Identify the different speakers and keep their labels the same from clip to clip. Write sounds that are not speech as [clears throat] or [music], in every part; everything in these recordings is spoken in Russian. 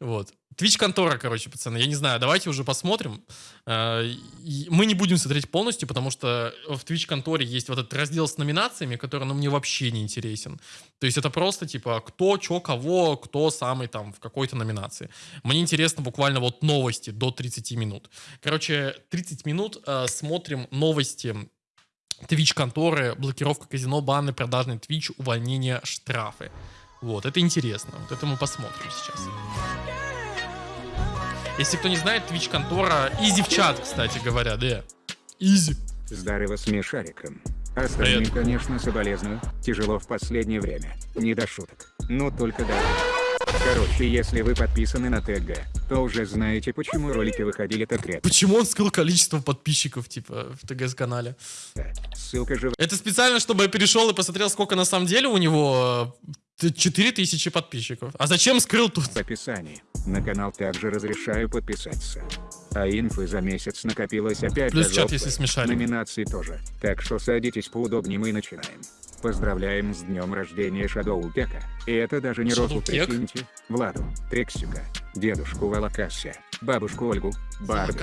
Speaker 1: Вот. Twitch контора, короче, пацаны. Я не знаю, давайте уже посмотрим. Э, мы не будем смотреть полностью, потому что в Twitch конторе есть вот этот раздел с номинациями, который ну, мне вообще не интересен. То есть это просто типа кто, чё, кого, кто самый там в какой-то номинации. Мне интересно буквально вот новости до 30 минут. Короче, 30 минут э, смотрим новости Twitch конторы, блокировка казино, баны, продажный Twitch, увольнение, штрафы. Вот, это интересно. Вот это мы посмотрим сейчас. Если кто не знает, Twitch контора Изи в чат, кстати говоря, да. Изи.
Speaker 2: Здорово с Мишариком. Остальным, Привет. конечно, соболезную. Тяжело в последнее время. Не до шуток. Ну только да. Короче, если вы подписаны на ТГ, то уже знаете, почему ролики выходили так редко.
Speaker 1: Почему он скрыл количество подписчиков, типа, в ТГС-канале?
Speaker 2: Ссылка же...
Speaker 1: Это специально, чтобы я перешел и посмотрел, сколько на самом деле у него 4000 подписчиков. А зачем скрыл тут?
Speaker 2: В описании. На канал также разрешаю подписаться. А инфы за месяц накопилось опять.
Speaker 1: Плюс чат, если смешали.
Speaker 2: Номинации тоже. Так что садитесь поудобнее, мы начинаем. Поздравляем с днем рождения Шадоу Кека. И это даже не Рофу, прикиньте. Владу, Трексика, дедушку Валакасе, бабушку Ольгу, Барду,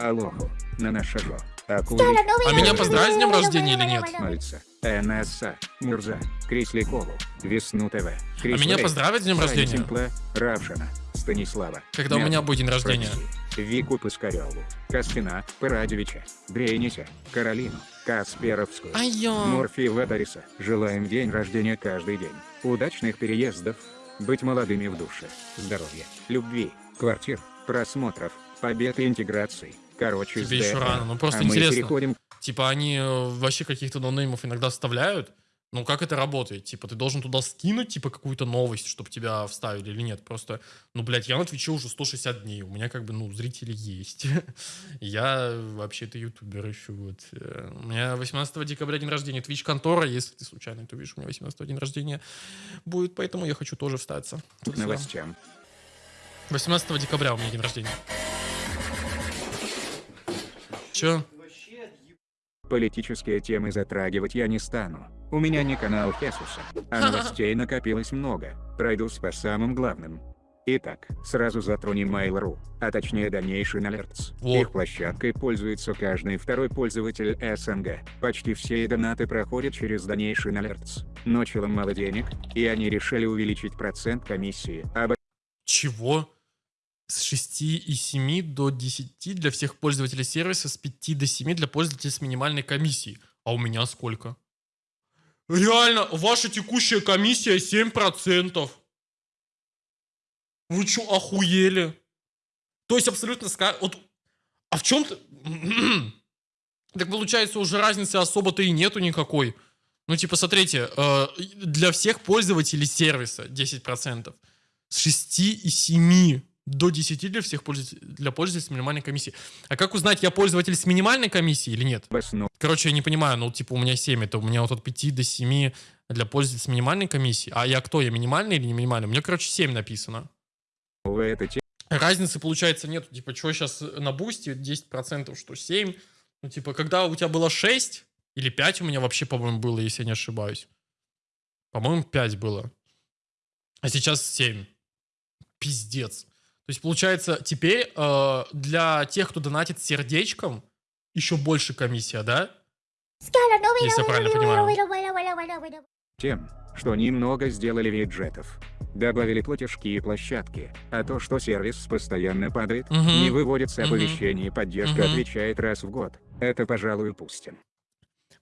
Speaker 2: Алоху, Нанашажо, Акули.
Speaker 1: А меня поздравить с днем рождения или нет?
Speaker 2: Мальца, НСА, Мурза, Крисликову, Весну ТВ,
Speaker 1: А меня поздравить с днем рождения?
Speaker 2: Симпла, Равшина, Станислава.
Speaker 1: Когда у меня будет день рождения?
Speaker 2: Вику Пыскареву, Каспина, Парадевича, Брейниса, Каролину, Касперовскую,
Speaker 1: Айо.
Speaker 2: Морфиева Дариса. Желаем день рождения каждый день. Удачных переездов, быть молодыми в душе, здоровья, любви, квартир, просмотров, побед и интеграций. Короче,
Speaker 1: Тебе еще рано, ну просто а интересно. переходим... Типа они э, вообще каких-то нонеймов иногда вставляют, ну, как это работает? Типа, ты должен туда скинуть, типа, какую-то новость, чтобы тебя вставили или нет? Просто, ну, блядь, я на Твиче уже 160 дней, у меня, как бы, ну, зрители есть. [laughs] я вообще-то ютубер еще, вот. Э, у меня 18 декабря день рождения Твич-контора, если ты случайно это увидишь, у меня 18 день рождения будет, поэтому я хочу тоже встаться.
Speaker 2: К новостям.
Speaker 1: 18 декабря у меня день рождения. Чё?
Speaker 2: Политические темы затрагивать я не стану. У меня не канал Хесуса, а новостей [laughs] накопилось много. Пройдусь по самым главным. Итак, сразу затронем Mail.ru, а точнее Donation Alerts. Во. Их площадкой пользуется каждый второй пользователь СНГ. Почти все донаты проходят через Donation Alerts. Но челам мало денег, и они решили увеличить процент комиссии. Об...
Speaker 1: Чего? С 6,7 до 10 для всех пользователей сервиса, с 5 до 7 для пользователей с минимальной комиссией. А у меня сколько? Реально, ваша текущая комиссия 7%. Вы что, охуели? То есть абсолютно... Вот, а в чем-то... [clears throat] так получается, уже разницы особо-то и нету никакой. Ну, типа, смотрите, э, для всех пользователей сервиса 10%. С 6 и 7 до 10 для всех пользователей, для пользователей с минимальной комиссией. А как узнать, я пользователь с минимальной комиссией или нет? Короче, я не понимаю, ну, типа, у меня 7, это у меня вот от 5 до 7 для пользователей с минимальной комиссией. А я кто, я минимальный или не минимальный? У меня, короче, 7 написано. Разницы, получается, нет. Типа, что сейчас на бусте 10%, что 7? Ну, типа, когда у тебя было 6 или 5 у меня вообще, по-моему, было, если я не ошибаюсь. По-моему, 5 было. А сейчас 7. Пиздец. То есть, получается, теперь э, для тех, кто донатит сердечком, еще больше комиссия, да? Если я правильно понимаю.
Speaker 2: Тем, что немного сделали виджетов. Добавили платежки и площадки, а то, что сервис постоянно падает, угу. не выводится оповещение, угу. поддержка угу. отвечает раз в год. Это, пожалуй, упустим.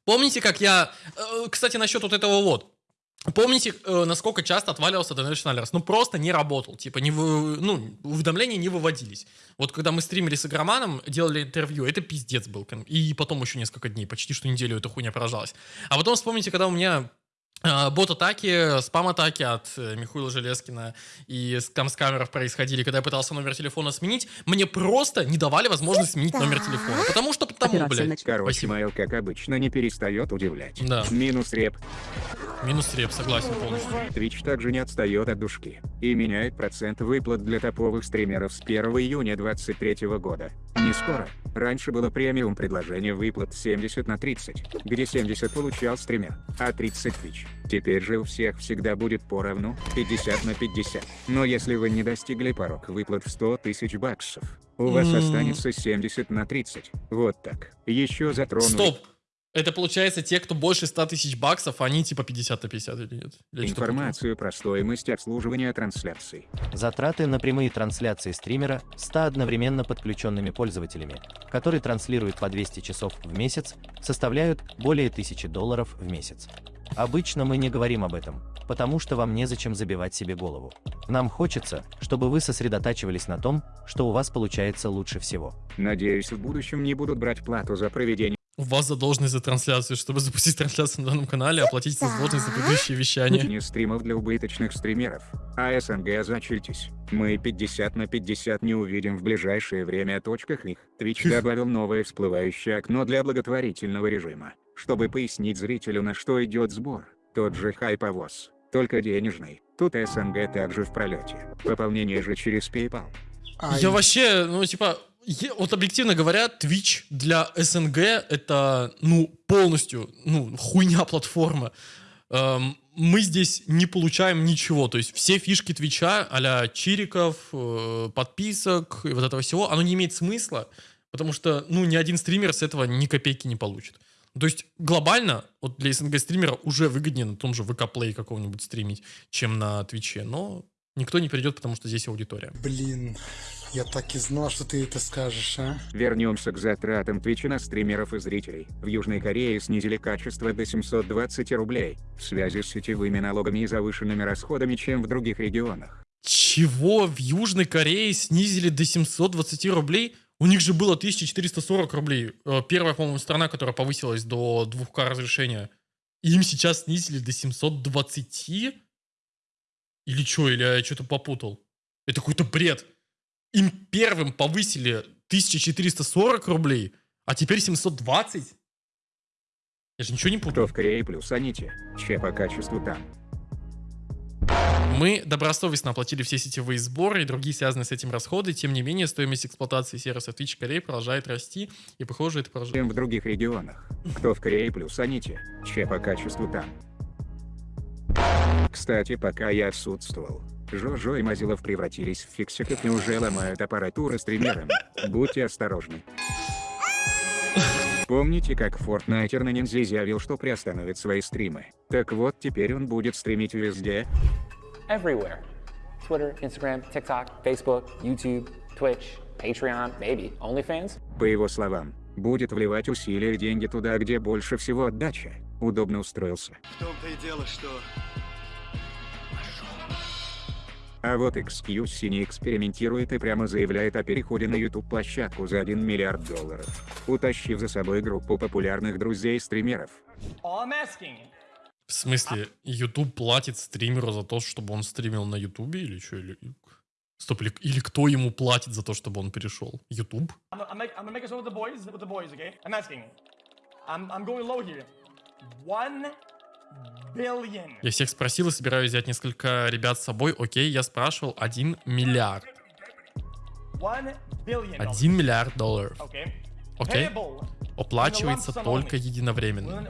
Speaker 1: Помните, как я... Э, кстати, насчет вот этого вот. Помните, э, насколько часто отваливался Donation Alerts? Ну, просто не работал. Типа, не вы, ну, уведомления не выводились. Вот когда мы стримили с Игроманом, делали интервью, это пиздец был. И потом еще несколько дней, почти что неделю эта хуйня продолжалась. А потом вспомните, когда у меня бот-атаки, спам-атаки от э, Михаила Железкина и там с камеров происходили, когда я пытался номер телефона сменить, мне просто не давали возможность сменить номер телефона. Потому что потому, блядь.
Speaker 2: Короче, Майл, как обычно, не перестает удивлять. Да. Минус реп.
Speaker 1: Минус реп, согласен полностью.
Speaker 2: Twitch также не отстает от душки и меняет процент выплат для топовых стримеров с 1 июня 2023 года. Не скоро. Раньше было премиум предложение выплат 70 на 30, где 70 получал стример, а 30 Twitch. Теперь же у всех всегда будет поровну, 50 на 50. Но если вы не достигли порог выплат в 100 тысяч баксов, у вас останется 70 на 30. Вот так. Еще затрону...
Speaker 1: Стоп. Это получается те, кто больше 100 тысяч баксов, они типа 50 на 50 или нет? Или?
Speaker 2: Информацию про стоимость обслуживания трансляций.
Speaker 3: Затраты на прямые трансляции стримера с 100 одновременно подключенными пользователями, который транслирует по 200 часов в месяц, составляют более 1000 долларов в месяц. Обычно мы не говорим об этом, потому что вам незачем забивать себе голову. Нам хочется, чтобы вы сосредотачивались на том, что у вас получается лучше всего.
Speaker 2: Надеюсь, в будущем не будут брать плату за проведение
Speaker 1: У вас задолженность за трансляцию. Чтобы запустить трансляцию на данном канале, оплатите задолженность за предыдущие вещания.
Speaker 2: не стримов для убыточных стримеров. А СНГ зачильтесь. Мы 50 на 50 не увидим в ближайшее время точках их. Twitch добавил новое всплывающее окно для благотворительного режима, чтобы пояснить зрителю на что идет сбор. Тот же хайповоз, только денежный. Тут СНГ также в пролете. Пополнение же через PayPal.
Speaker 1: Я вообще, ну, типа, вот объективно говоря, Twitch для СНГ это, ну, полностью, ну, хуйня платформа. Эм, мы здесь не получаем ничего. То есть все фишки Твича, а чириков, э, подписок и вот этого всего, оно не имеет смысла, потому что, ну, ни один стример с этого ни копейки не получит. То есть глобально, вот для СНГ стримера уже выгоднее на том же ВК Play какого-нибудь стримить, чем на Твиче, но никто не придет, потому что здесь аудитория.
Speaker 4: Блин, я так и знал, что ты это скажешь, а?
Speaker 2: Вернемся к затратам Твича на стримеров и зрителей. В Южной Корее снизили качество до 720 рублей, в связи с сетевыми налогами и завышенными расходами, чем в других регионах.
Speaker 1: Чего в Южной Корее снизили до 720 рублей? У них же было 1440 рублей. Э, Первая, по-моему, страна, которая повысилась до 2К разрешения. И Им сейчас снизили до 720? Или что, или я что-то попутал? Это какой-то бред. Им первым повысили 1440 рублей, а теперь 720? Я же ничего не
Speaker 2: Кто
Speaker 1: путаю.
Speaker 2: в Корее плюс аните, че по качеству там.
Speaker 1: Мы добросовестно оплатили все сетевые сборы и другие связанные с этим расходы. Тем не менее, стоимость эксплуатации сервиса Twitch Корей продолжает расти, и, похоже, это продолжает.
Speaker 2: чем в других регионах. Кто в Корее плюс аните, че по качеству там. Кстати, пока я отсутствовал, Жожо и Мазилов превратились в фиксиков и уже ломают аппаратуру стримерам. Будьте осторожны. Помните, как Фортнайтер на Ниндзя заявил, что приостановит свои стримы? Так вот, теперь он будет стримить везде.
Speaker 5: everywhere Twitter, Instagram, TikTok, Facebook, YouTube, Twitch, Patreon, maybe OnlyFans.
Speaker 2: По его словам, будет вливать усилия и деньги туда, где больше всего отдача. Удобно устроился.
Speaker 6: В том-то и дело, что
Speaker 2: А вот XQC не экспериментирует и прямо заявляет о переходе на YouTube площадку за 1 миллиард долларов, утащив за собой группу популярных друзей-стримеров.
Speaker 1: В смысле, YouTube платит стримеру за то, чтобы он стримил на YouTube или что? Или... Стоп, или, или кто ему платит за то, чтобы он перешел? YouTube?
Speaker 7: I'm, I'm,
Speaker 1: Я всех спросил и собираюсь взять несколько ребят с собой. Окей, я спрашивал 1 миллиард.
Speaker 7: One billion. dollars.
Speaker 1: 1 миллиард долларов. Окей? Оплачивается только единовременно.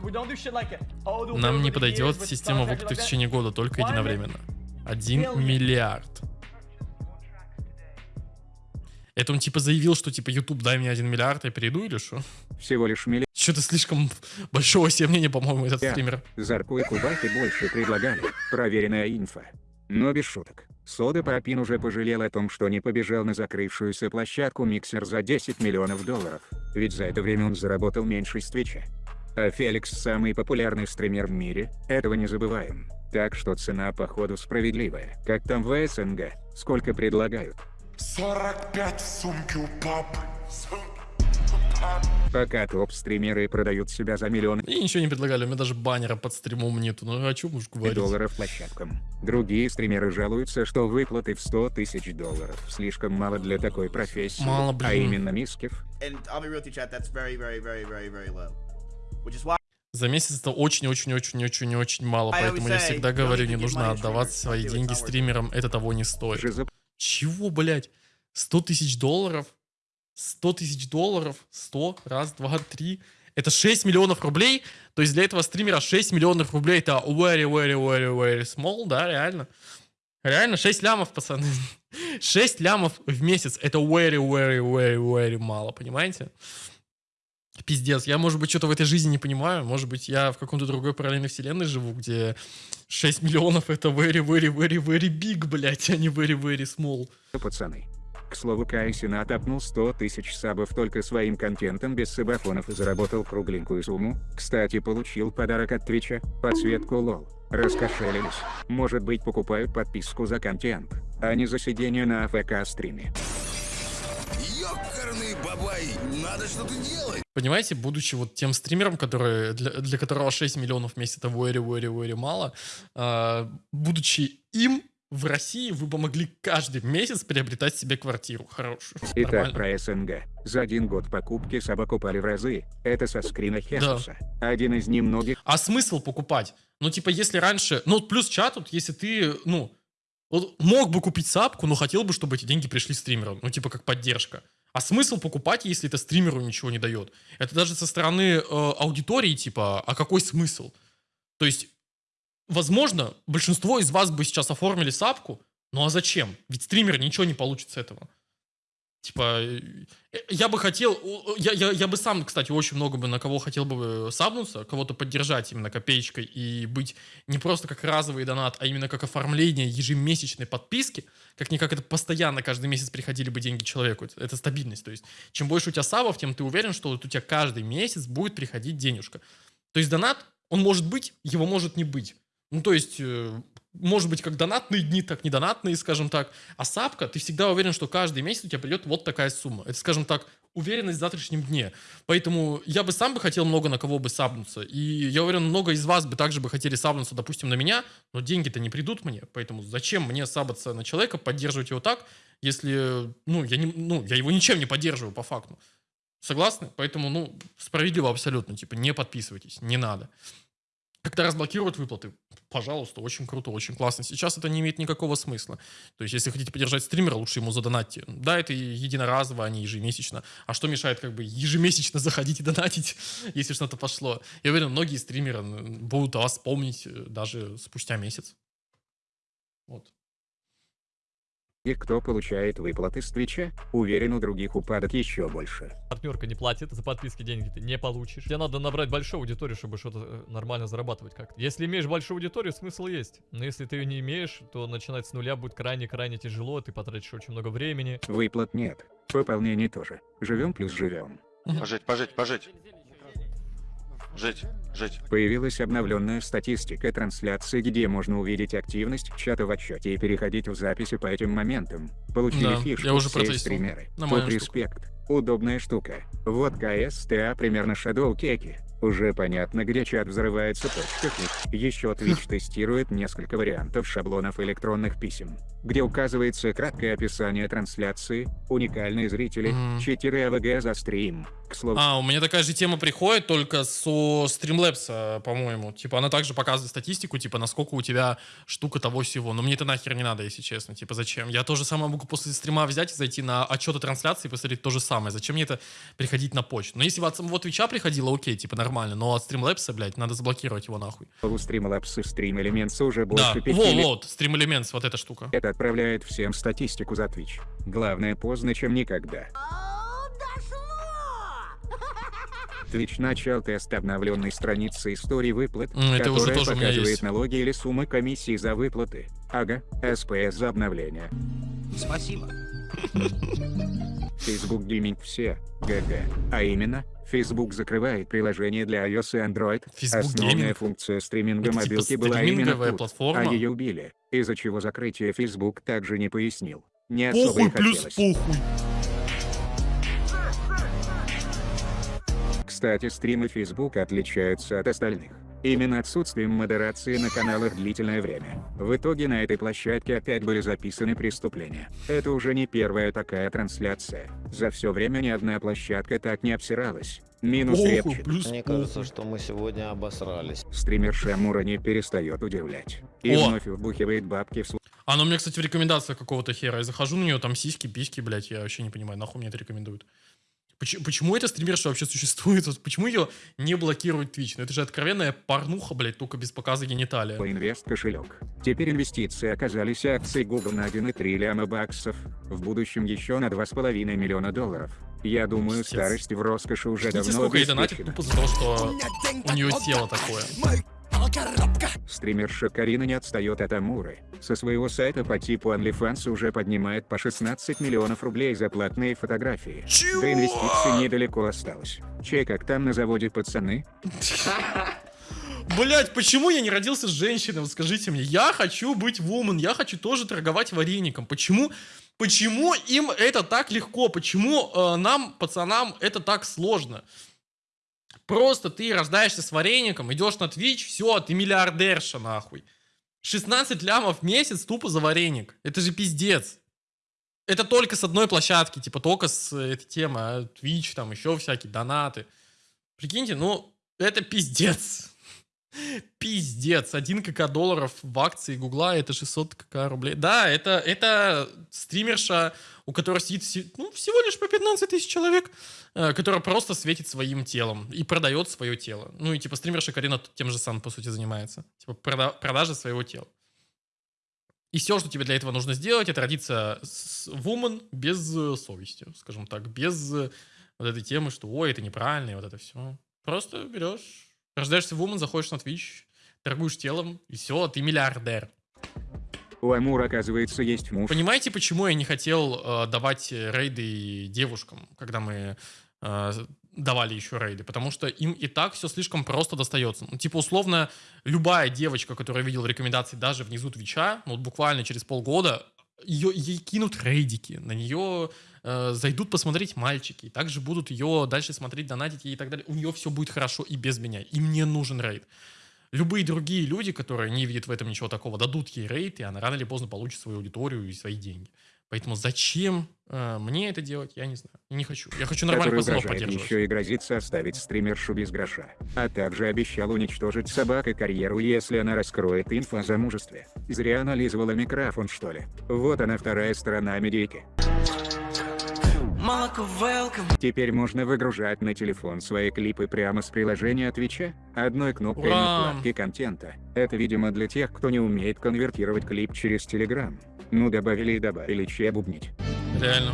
Speaker 1: Нам не подойдет система выплаты в течение года, только единовременно. 1
Speaker 7: billion.
Speaker 1: миллиард. Это он типа заявил, что типа YouTube дай мне 1 миллиард, я перейду или что?
Speaker 2: Всего лишь миллиард.
Speaker 1: Что-то слишком большого себе мнения, по-моему, этот
Speaker 2: Я.
Speaker 1: стример.
Speaker 2: Зарку и Кубайки больше предлагали. Проверенная инфа. Но без шуток. Сода Папин уже пожалел о том, что не побежал на закрывшуюся площадку Миксер за 10 миллионов долларов. Ведь за это время он заработал меньше с Твича. А Феликс самый популярный стример в мире, этого не забываем. Так что цена походу справедливая. Как там в СНГ? Сколько предлагают?
Speaker 6: 45 в сумке у папы.
Speaker 2: Пока топ-стримеры продают себя за миллионы
Speaker 1: И ничего не предлагали, у меня даже баннера под стримом нету. Ну о чем уж говорить.
Speaker 2: долларов площадкам. Другие стримеры жалуются, что выплаты в 100 тысяч долларов слишком мало для такой профессии.
Speaker 1: Мало,
Speaker 2: а
Speaker 1: блин.
Speaker 2: именно мискив
Speaker 1: За месяц это очень-очень-очень-очень-очень мало, поэтому я всегда говорю, не нужно отдавать свои деньги стримерам, это того не стоит. Чего, блядь? 100 тысяч долларов? 100 тысяч долларов, 100, раз, два, три. Это 6 миллионов рублей. То есть для этого стримера 6 миллионов рублей это very, very, very, very small, да, реально. Реально 6 лямов, пацаны. [laughs] 6 лямов в месяц. Это very, very, very, very мало, понимаете? Пиздец. Я, может быть, что-то в этой жизни не понимаю. Может быть, я в каком-то другой параллельной вселенной живу, где 6 миллионов это very, very, very, very big, блядь, а не very, very small.
Speaker 2: пацаны. К слову, Кай Сенат апнул 100 тысяч сабов только своим контентом без сабафонов и заработал кругленькую сумму. Кстати, получил подарок от Твича, подсветку лол. Раскошелились. Может быть покупают подписку за контент, а не за сидение на AFK стриме.
Speaker 6: Ёкарный бабай, надо что-то делать.
Speaker 1: Понимаете, будучи вот тем стримером, который, для, для которого 6 миллионов в месяц это very мало, э, будучи им, в России вы бы могли каждый месяц приобретать себе квартиру хорошую.
Speaker 2: Итак,
Speaker 1: Нормально.
Speaker 2: про СНГ. За один год покупки собак упали в разы. Это со скрина Хесуса. Один из немногих
Speaker 1: А смысл покупать? Ну, типа, если раньше... Ну, плюс чат, вот, если ты, ну, вот мог бы купить сапку, но хотел бы, чтобы эти деньги пришли стримеру. Ну, типа, как поддержка. А смысл покупать, если это стримеру ничего не дает? Это даже со стороны э, аудитории, типа, а какой смысл? То есть, возможно, большинство из вас бы сейчас оформили сапку, ну а зачем? Ведь стример ничего не получит с этого. Типа, э, я бы хотел, я, я, я бы сам, кстати, очень много бы на кого хотел бы сабнуться, кого-то поддержать именно копеечкой и быть не просто как разовый донат, а именно как оформление ежемесячной подписки, как-никак это постоянно каждый месяц приходили бы деньги человеку, это, это стабильность, то есть чем больше у тебя сабов, тем ты уверен, что вот у тебя каждый месяц будет приходить денежка. То есть донат, он может быть, его может не быть. Ну, то есть, э, может быть, как донатные дни, так не донатные, скажем так. А сапка, ты всегда уверен, что каждый месяц у тебя придет вот такая сумма. Это, скажем так, уверенность в завтрашнем дне. Поэтому я бы сам бы хотел много на кого бы сабнуться. И я уверен, много из вас бы также бы хотели сабнуться, допустим, на меня, но деньги-то не придут мне. Поэтому зачем мне сабаться на человека, поддерживать его так, если, ну, я, не, ну, я его ничем не поддерживаю по факту. Согласны? Поэтому, ну, справедливо абсолютно. Типа, не подписывайтесь, не надо. Когда разблокируют выплаты, пожалуйста, очень круто, очень классно. Сейчас это не имеет никакого смысла. То есть, если хотите поддержать стримера, лучше ему задонатьте. Да, это единоразово, а не ежемесячно. А что мешает как бы ежемесячно [laughs] заходить и донатить, если что-то пошло? Я уверен, многие стримеры будут о вас помнить э, даже спустя месяц. Вот.
Speaker 2: И кто получает выплаты с Твича, уверен у других упадок еще больше.
Speaker 8: партнерка не платит, за подписки деньги ты не получишь. Тебе надо набрать большую аудиторию, чтобы что-то э, нормально зарабатывать как-то. Если имеешь большую аудиторию, смысл есть. Но если ты ее не имеешь, то начинать с нуля будет крайне-крайне тяжело, ты потратишь очень много времени.
Speaker 2: Выплат нет. Пополнений тоже. Живем плюс живем.
Speaker 9: Пожить, пожить, пожить. Жить, жить.
Speaker 2: Появилась обновленная статистика трансляции, где можно увидеть активность чата в отчете и переходить в записи по этим моментам. Получили
Speaker 1: Да,
Speaker 2: фишку
Speaker 1: я уже
Speaker 2: все стримеры.
Speaker 1: Штука.
Speaker 2: респект. Удобная штука. Вот КСТА примерно Shadow Кеки. Уже понятно, где чат взрывается почтами. Еще Twitch [laughs] тестирует несколько вариантов шаблонов электронных писем, где указывается краткое описание трансляции, уникальные зрители. 4 АВГ за стрим. К слову,
Speaker 1: А, у меня такая же тема приходит, только со Streamlabs, по-моему. Типа, она также показывает статистику, типа, насколько у тебя штука того всего. Но мне это нахер не надо, если честно. Типа, зачем? Я то же самое могу после стрима взять и зайти на отчеты трансляции и посмотреть то же самое. Зачем мне это приходить на почту? Но если бы от самого Твича приходило, окей, типа, нормально. Но от Streamlabs, блядь, надо заблокировать его нахуй.
Speaker 2: у Streamlabs и Stream Elements уже больше
Speaker 1: Да,
Speaker 2: пяти
Speaker 1: во,
Speaker 2: лет.
Speaker 1: вот, Stream Elements, вот эта штука.
Speaker 2: Это отправляет всем статистику за Twitch. Главное, поздно, чем никогда. Twitch начал тест обновленной страницы истории выплат,
Speaker 1: это уже
Speaker 2: которая
Speaker 1: тоже
Speaker 2: показывает налоги или суммы комиссии за выплаты. Ага, СПС за обновление.
Speaker 10: Спасибо.
Speaker 2: Facebook Gaming все, ГГ. А именно, Facebook закрывает приложение для iOS и Android.
Speaker 1: Facebook
Speaker 2: Основная
Speaker 1: Gaming?
Speaker 2: функция стриминга
Speaker 1: Это типа
Speaker 2: мобилки была именно тут,
Speaker 1: платформа?
Speaker 2: а ее убили, из-за чего закрытие Facebook также не пояснил. Не особо
Speaker 1: Похуй
Speaker 2: и
Speaker 1: плюс
Speaker 2: хотелось.
Speaker 1: похуй.
Speaker 2: Кстати, стримы Facebook отличаются от остальных. Именно отсутствием модерации на каналах длительное время. В итоге на этой площадке опять были записаны преступления. Это уже не первая такая трансляция. За все время ни одна площадка так не обсиралась. Минус
Speaker 1: Похуй,
Speaker 2: Репчин.
Speaker 1: плюс
Speaker 11: Мне кажется, что мы сегодня обосрались.
Speaker 2: Стример Шамура не перестает удивлять. И
Speaker 1: О!
Speaker 2: вновь вбухивает бабки в свой
Speaker 1: Оно мне, кстати, в рекомендациях какого-то хера. Я захожу на нее, там сиськи, письки, блядь, я вообще не понимаю, нахуй мне это рекомендуют. Почему, почему эта стримерша вообще существует? Вот почему ее не блокирует Twitch? Ну это же откровенная порнуха, блядь, только без показа гениталия.
Speaker 2: инвест кошелек. Теперь инвестиции оказались акции Google на 1,3 ляма баксов, в будущем еще на 2,5 миллиона долларов. Я думаю,
Speaker 1: Пиздец.
Speaker 2: старость в роскоши уже
Speaker 1: Прикиньте,
Speaker 2: давно
Speaker 1: сколько ей донатит тупо за то, что у нее тело такое.
Speaker 2: Стримерша Карина не отстает от Амуры. Со своего сайта по типу OnlyFans уже поднимает по 16 миллионов рублей за платные фотографии. До инвестиций недалеко осталось. Чей как там на заводе пацаны?
Speaker 1: Блять, почему я не родился с женщиной? Вот скажите мне. Я хочу быть вумен, я хочу тоже торговать вареником. Почему? Почему им это так легко? Почему э, нам, пацанам, это так сложно? Просто ты рождаешься с вареником, идешь на Twitch, все, ты миллиардерша, нахуй. 16 лямов в месяц тупо за вареник. Это же пиздец. Это только с одной площадки, типа только с э, этой темы, а Twitch, там еще всякие донаты. Прикиньте, ну, это пиздец. Пиздец. 1 кк долларов в акции Гугла, это 600 кк рублей. Да, это, это стримерша, у которой сидит ну, всего лишь по 15 тысяч человек, э, которая просто светит своим телом и продает свое тело. Ну и типа стримерша Карина тем же самым, по сути, занимается. Типа прода- продажа своего тела. И все, что тебе для этого нужно сделать, это родиться с woman без э, совести, скажем так, без э, вот этой темы, что ой, это неправильно, и вот это все. Просто берешь, рождаешься woman, заходишь на Twitch, торгуешь телом, и все, ты миллиардер.
Speaker 2: У Амура, оказывается, есть муж.
Speaker 1: Понимаете, почему я не хотел э, давать рейды девушкам, когда мы э, давали еще рейды? Потому что им и так все слишком просто достается. Ну, типа, условно, любая девочка, которую я видел в рекомендации даже внизу Твича, ну, вот буквально через полгода, ее, ей кинут рейдики, на нее э, зайдут посмотреть мальчики, также будут ее дальше смотреть, донатить ей и так далее. У нее все будет хорошо и без меня. И мне нужен рейд. Любые другие люди, которые не видят в этом ничего такого, дадут ей рейд, и она рано или поздно получит свою аудиторию и свои деньги. Поэтому зачем э, мне это делать, я не знаю. И не хочу. Я хочу нормальных
Speaker 2: который
Speaker 1: пацанов поддерживать.
Speaker 2: еще и грозится оставить стримершу без гроша. А также обещал уничтожить собака карьеру, если она раскроет инфо о замужестве. Зря анализировала микрофон, что ли. Вот она вторая сторона медийки. Теперь можно выгружать на телефон свои клипы прямо с приложения Твича, одной кнопкой
Speaker 1: Ура!
Speaker 2: на вкладке контента. Это, видимо, для тех, кто не умеет конвертировать клип через Telegram. Ну добавили и добавили че бубнить.
Speaker 1: Реально.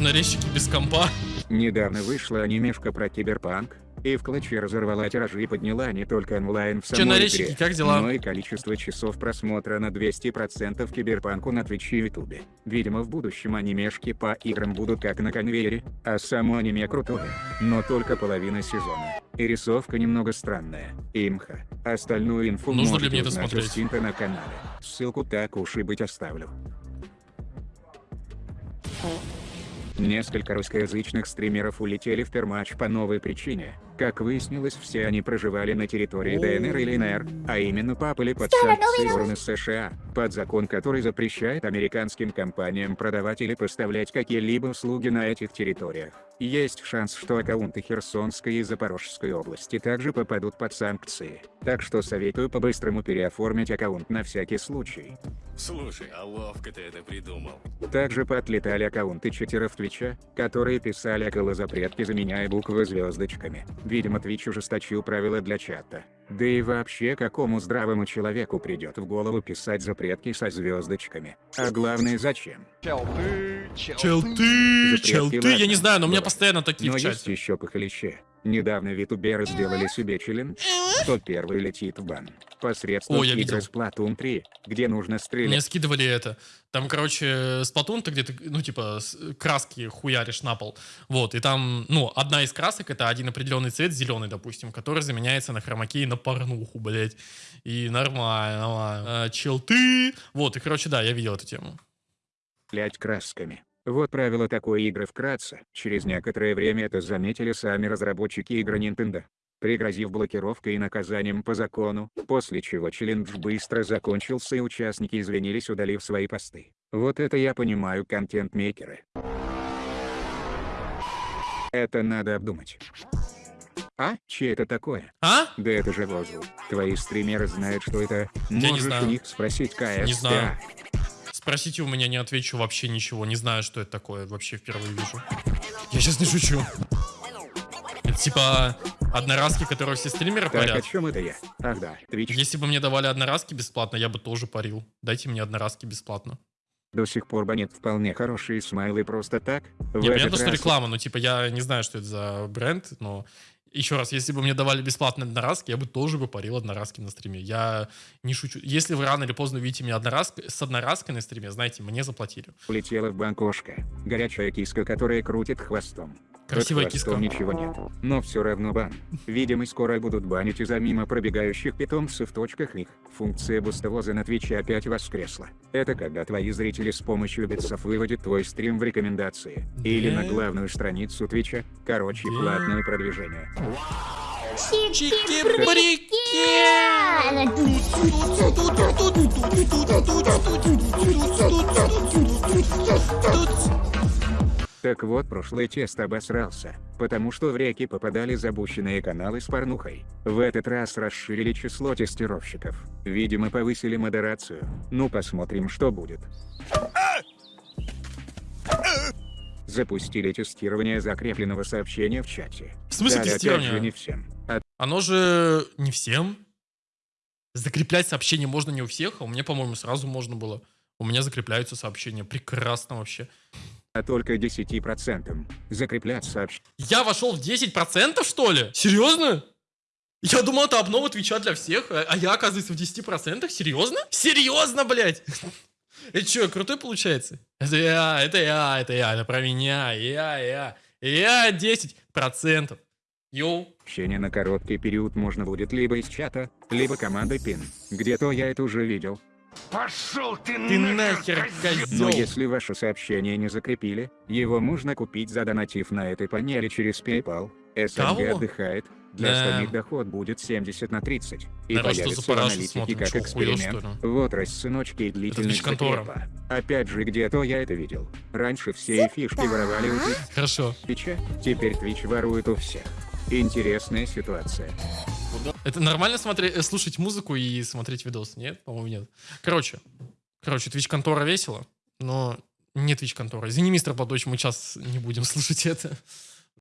Speaker 1: Нарезчики без компа.
Speaker 2: Недавно вышла анимешка про киберпанк, и в клатче разорвала тиражи и подняла не только онлайн в самой игре,
Speaker 1: как дела?
Speaker 2: но и количество часов просмотра на 200% киберпанку на Твиче и Ютубе. Видимо в будущем анимешки по играм будут как на конвейере, а само аниме крутое, но только половина сезона. И рисовка немного странная. Имха. Остальную инфу
Speaker 1: Нужно ли мне это смотреть?
Speaker 2: На канале. Ссылку так уж и быть оставлю. Несколько русскоязычных стримеров улетели в пермач по новой причине. Как выяснилось, все они проживали на территории ДНР или ЛНР, а именно попали под санкции стороны США, под закон, который запрещает американским компаниям продавать или поставлять какие-либо услуги на этих территориях. Есть шанс, что аккаунты Херсонской и Запорожской области также попадут под санкции. Так что советую по-быстрому переоформить аккаунт на всякий случай.
Speaker 6: Слушай, а ловко ты это придумал.
Speaker 2: Также поотлетали аккаунты читеров Твича, которые писали около запретки, заменяя буквы звездочками. Видимо, Твич ужесточил правила для чата. Да и вообще, какому здравому человеку придет в голову писать запретки со звездочками? А главное, зачем?
Speaker 1: Челты,
Speaker 2: Запретки,
Speaker 1: челты. Я
Speaker 2: ладно,
Speaker 1: не знаю, но у меня постоянно такие
Speaker 2: Но
Speaker 1: в
Speaker 2: есть
Speaker 1: чате.
Speaker 2: еще похлеще. Недавно витуберы сделали себе челлендж, кто первый летит в бан. Посредством
Speaker 1: О, я видел.
Speaker 2: Splatoon 3, где нужно
Speaker 1: Мне
Speaker 2: стрелять
Speaker 1: скидывали это. Там, короче, Сплатун, ты где-то, ну, типа, краски хуяришь на пол. Вот, и там, ну, одна из красок, это один определенный цвет, зеленый, допустим, который заменяется на хромаке и на порнуху, блядь. И нормально, нормально. А, челты. Вот, и, короче, да, я видел эту тему.
Speaker 2: стрелять красками. Вот правило такой игры вкратце. Через некоторое время это заметили сами разработчики игры Nintendo. пригрозив блокировкой и наказанием по закону, после чего челлендж быстро закончился и участники извинились, удалив свои посты. Вот это я понимаю контент-мейкеры. Это надо обдумать. А? Че это такое?
Speaker 1: А?
Speaker 2: Да это же воздух. Твои стримеры знают, что это.
Speaker 1: не
Speaker 2: Можешь у них спросить КС.
Speaker 1: Не знаю. Спросите у меня, не отвечу вообще ничего. Не знаю, что это такое. Вообще впервые вижу. Я сейчас не шучу. Это типа одноразки, которые все стримеры
Speaker 2: Так, о
Speaker 1: парят.
Speaker 2: чем это я? Ах да, Twitch
Speaker 1: Если бы мне давали одноразки бесплатно, я бы тоже парил. Дайте мне одноразки бесплатно.
Speaker 2: до сих пор банит вполне хорошие смайлы просто так.
Speaker 1: Не, понятно, что
Speaker 2: раз
Speaker 1: реклама, но типа я не знаю, что это за бренд, но еще раз, если бы мне давали бесплатные одноразки, я бы тоже бы парил одноразки на стриме. Я не шучу. Если вы рано или поздно увидите меня одноразк... с одноразкой на стриме, знаете, мне заплатили.
Speaker 2: Улетела в банк кошка. Горячая киска, которая крутит хвостом.
Speaker 1: Красивая
Speaker 2: хвостом
Speaker 1: киска.
Speaker 2: ничего нет. Но все равно бан. Видимо, скоро будут банить из-за мимо пробегающих питомцев в точках них. Функция бустовоза на Твиче опять воскресла. Это когда твои зрители с помощью битсов выводят твой стрим в рекомендации. Или на главную страницу Твича. Короче, платное продвижение. Так вот, прошлый тест обосрался, потому что в реки попадали запущенные каналы с порнухой. В этот раз расширили число тестировщиков. Видимо, повысили модерацию. Ну посмотрим, что будет. Запустили тестирование закрепленного сообщения в чате.
Speaker 1: В смысле
Speaker 2: Дали,
Speaker 1: тестирование?
Speaker 2: же, не всем. А
Speaker 1: Оно же не всем. Закреплять сообщения можно не у всех, а у меня, по-моему, сразу можно было. У меня закрепляются сообщения. Прекрасно вообще.
Speaker 2: А только 10%. Закреплять сообщение.
Speaker 1: Я вошел в 10%, что ли? Серьезно? Я думал, это обнова Твича для всех, а а я, оказывается, в 10%? Серьезно? Серьезно, блядь? [laughs] Это что, крутой получается? Это я, это я, это я, это про меня, я, я, я 10%. Йоу.
Speaker 2: Общение на короткий период можно будет либо из чата, либо командой пин. Где-то я это уже видел.
Speaker 6: Пошел ты,
Speaker 1: Ты нахер,
Speaker 2: Но
Speaker 1: козел.
Speaker 2: если ваше сообщение не закрепили, его можно купить задонатив на этой панели через PayPal. СНГ
Speaker 1: Кого?
Speaker 2: отдыхает. Для
Speaker 1: Да.
Speaker 2: остальных доход будет 70 на 30. И
Speaker 1: что
Speaker 2: появится
Speaker 1: за парашу
Speaker 2: аналитике
Speaker 1: смотрим?
Speaker 2: как эксперимент.
Speaker 1: что ли?
Speaker 2: Вот рассыночки и длительность закрепа. Опять же, где-то я это видел. Раньше все фишки воровали у
Speaker 1: Хорошо.
Speaker 2: Твича, теперь Twitch ворует у всех. Интересная ситуация.
Speaker 1: Это нормально смотреть, э, слушать музыку и смотреть видос? Нет? По-моему, нет. Короче. Короче, Twitch контора весело, но не Twitch контора. Извини, мистер Платоч, мы сейчас не будем [laughs] слушать это.